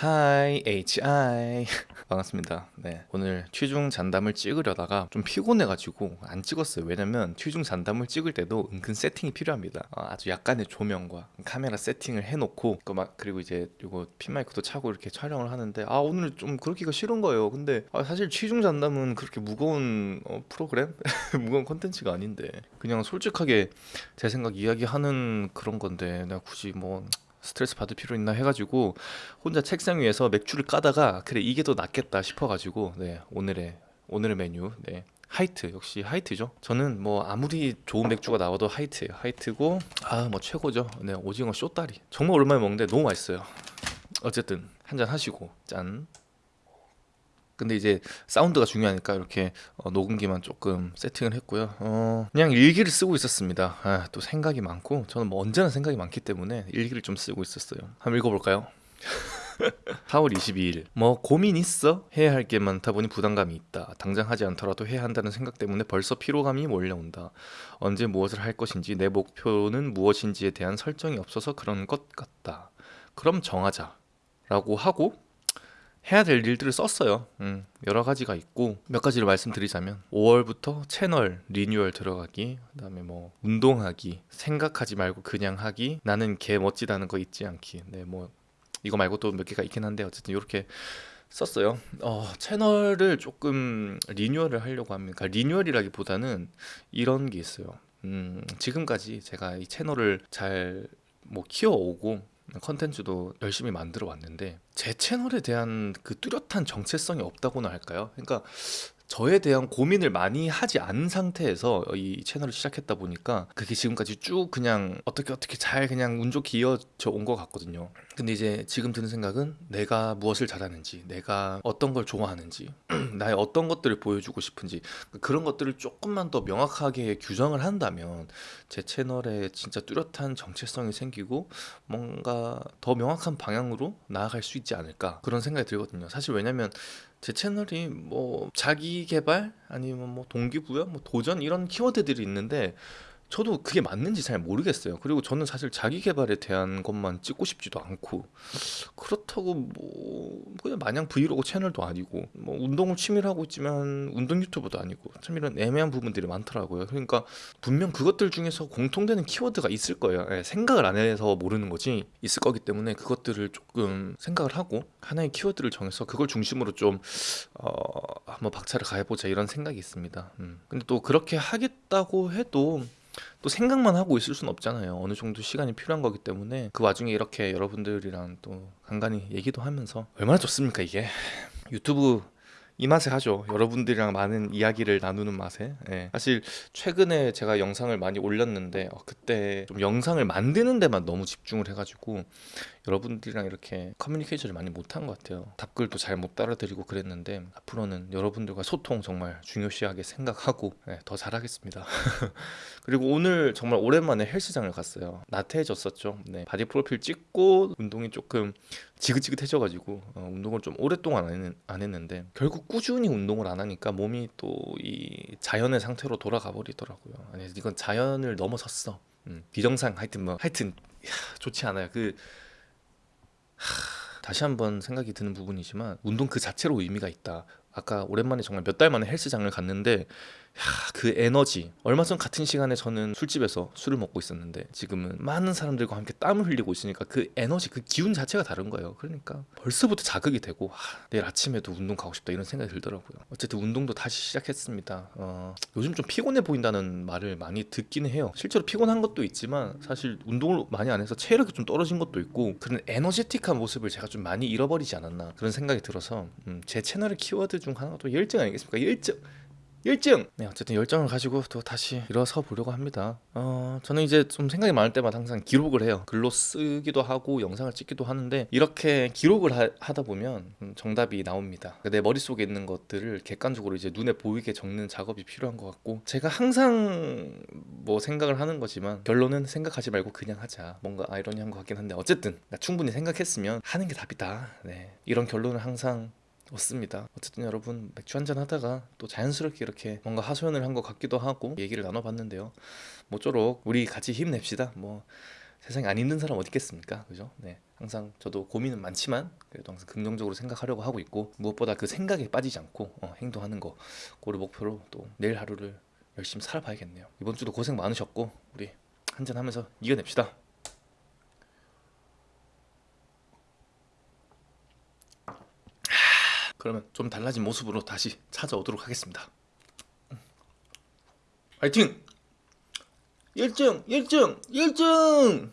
Hi hi 반갑습니다. 네 오늘 취중 잔담을 찍으려다가 좀 피곤해가지고 안 찍었어요. 왜냐면 취중 잔담을 찍을 때도 은근 세팅이 필요합니다. 어, 아주 약간의 조명과 카메라 세팅을 해놓고 그막 그리고 이제 이거 핀마이크도 차고 이렇게 촬영을 하는데 아 오늘 좀 그러기가 싫은 거예요. 근데 아, 사실 취중 잔담은 그렇게 무거운 어, 프로그램? 무거운 컨텐츠가 아닌데. 그냥 솔직하게 제 생각 이야기하는 그런 건데 내가 굳이 뭐 스트레스 받을 필요 있나 해가지고 혼자 책상 위에서 맥주를 까다가 그래 이게 더 낫겠다 싶어가지고 네 오늘의 오늘의 메뉴 네. 하이트 역시 하이트죠. 저는 뭐 아무리 좋은 맥주가 나와도 하이트예요. 하이트고 아 뭐 최고죠. 네 오징어 쇼다리. 정말 오랜만에 먹는데 너무 맛있어요. 어쨌든 한잔 하시고 짠 근데 이제 사운드가 중요하니까 이렇게 어, 녹음기만 조금 세팅을 했고요. 어, 그냥 일기를 쓰고 있었습니다. 아, 또 생각이 많고 저는 뭐 언제나 생각이 많기 때문에 일기를 좀 쓰고 있었어요. 한번 읽어볼까요? 4월 22일 뭐 고민 있어? 해야 할 게 많다 보니 부담감이 있다 당장 하지 않더라도 해야 한다는 생각 때문에 벌써 피로감이 몰려온다 언제 무엇을 할 것인지 내 목표는 무엇인지에 대한 설정이 없어서 그런 것 같다 그럼 정하자 라고 하고 해야 될 일들을 썼어요. 음, 여러 가지가 있고 몇 가지를 말씀드리자면 5월부터 채널 리뉴얼 들어가기, 그 다음에 뭐 운동하기, 생각하지 말고 그냥 하기, 나는 개 멋지다는 거 잊지 않기. 네, 뭐 이거 말고 또 몇 개가 있긴 한데 어쨌든 이렇게 썼어요. 어, 채널을 조금 리뉴얼을 하려고 합니다. 그러니까 리뉴얼이라기보다는 이런 게 있어요. 음, 지금까지 제가 이 채널을 잘 뭐 키워오고 컨텐츠도 열심히 만들어 왔는데 제 채널에 대한 그 뚜렷한 정체성이 없다고나 할까요? 그러니까 저에 대한 고민을 많이 하지 않은 상태에서 이 채널을 시작했다 보니까 그게 지금까지 쭉 그냥 어떻게 어떻게 잘 그냥 운 좋게 이어져 온 것 같거든요. 근데 이제 지금 드는 생각은 내가 무엇을 잘하는지, 내가 어떤 걸 좋아하는지, 나의 어떤 것들을 보여주고 싶은지 그런 것들을 조금만 더 명확하게 규정을 한다면 제 채널에 진짜 뚜렷한 정체성이 생기고 뭔가 더 명확한 방향으로 나아갈 수 있지 않을까 그런 생각이 들거든요. 사실 왜냐면 제 채널이 뭐 자기 개발 아니면 뭐 동기부여, 뭐 도전 이런 키워드들이 있는데 저도 그게 맞는지 잘 모르겠어요. 그리고 저는 사실 자기 개발에 대한 것만 찍고 싶지도 않고 그렇다고 뭐 그냥 마냥 브이로그 채널도 아니고 뭐 운동을 취미로 하고 있지만 운동 유튜버도 아니고 참 이런 애매한 부분들이 많더라고요. 그러니까 분명 그것들 중에서 공통되는 키워드가 있을 거예요. 예, 생각을 안 해서 모르는 거지 있을 거기 때문에 그것들을 조금 생각을 하고 하나의 키워드를 정해서 그걸 중심으로 좀 어, 한번 박차를 가해보자 이런 생각이 있습니다. 음. 근데 또 그렇게 하겠다고 해도 또 생각만 하고 있을 수는 없잖아요. 어느 정도 시간이 필요한 거기 때문에 그 와중에 이렇게 여러분들이랑 또 간간히 얘기도 하면서 얼마나 좋습니까 이게 유튜브 이 맛에 하죠. 여러분들이랑 많은 이야기를 나누는 맛에. 예. 사실 최근에 제가 영상을 많이 올렸는데 어, 그때 좀 영상을 만드는 데만 너무 집중을 해가지고 여러분들이랑 이렇게 커뮤니케이션을 많이 못한 것 같아요. 답글도 잘 못 달아드리고 그랬는데 앞으로는 여러분들과 소통 정말 중요시하게 생각하고 예, 더 잘하겠습니다. 그리고 오늘 정말 오랜만에 헬스장을 갔어요. 나태해졌었죠. 네, 바디 프로필 찍고 운동이 조금 지긋지긋해져가지고 어, 운동을 좀 오랫동안 안, 했, 안 했는데 결국 꾸준히 운동을 안 하니까 몸이 또 이 자연의 상태로 돌아가 버리더라고요. 아니 이건 자연을 넘어섰어. 음, 비정상 하여튼 뭐 하여튼 야, 좋지 않아요. 그 하, 다시 한번 생각이 드는 부분이지만 운동 그 자체로 의미가 있다. 아까 오랜만에 정말 몇 달 만에 헬스장을 갔는데 야, 그 에너지. 얼마 전 같은 시간에 저는 술집에서 술을 먹고 있었는데 지금은 많은 사람들과 함께 땀을 흘리고 있으니까 그 에너지 그 기운 자체가 다른 거예요. 그러니까 벌써부터 자극이 되고 하, 내일 아침에도 운동 가고 싶다 이런 생각이 들더라고요. 어쨌든 운동도 다시 시작했습니다. 어, 요즘 좀 피곤해 보인다는 말을 많이 듣기는 해요. 실제로 피곤한 것도 있지만 사실 운동을 많이 안 해서 체력이 좀 떨어진 것도 있고 그런 에너제틱한 모습을 제가 좀 많이 잃어버리지 않았나 그런 생각이 들어서 음, 제 채널의 키워드 중 하나가 열정 아니겠습니까 열정 열정! 네, 어쨌든 열정을 가지고 또 다시 일어서 보려고 합니다. 어, 저는 이제 좀 생각이 많을 때마다 항상 기록을 해요. 글로 쓰기도 하고 영상을 찍기도 하는데 이렇게 기록을 하, 다 보면 음, 정답이 나옵니다. 내 머릿속에 있는 것들을 객관적으로 이제 눈에 보이게 적는 작업이 필요한 것 같고 제가 항상 뭐 생각을 하는 거지만 결론은 생각하지 말고 그냥 하자. 뭔가 아이러니한 것 같긴 한데 어쨌든 충분히 생각했으면 하는 게 답이다. 네. 이런 결론을 항상 없습니다. 어쨌든 여러분 맥주 한잔 하다가 또 자연스럽게 이렇게 뭔가 하소연을 한 것 같기도 하고 얘기를 나눠봤는데요. 모쪼록 우리 같이 힘냅시다. 뭐 세상에 안 힘든 사람 어디 있겠습니까? 그죠? 네. 항상 저도 고민은 많지만 그래도 항상 긍정적으로 생각하려고 하고 있고 무엇보다 그 생각에 빠지지 않고 어, 행동하는 거 그를 목표로 또 내일 하루를 열심히 살아봐야겠네요. 이번 주도 고생 많으셨고 우리 한잔 하면서 이겨냅시다. 그러면 좀 달라진 모습으로 다시 찾아오도록 하겠습니다. 화이팅! 1등! 1등! 1등!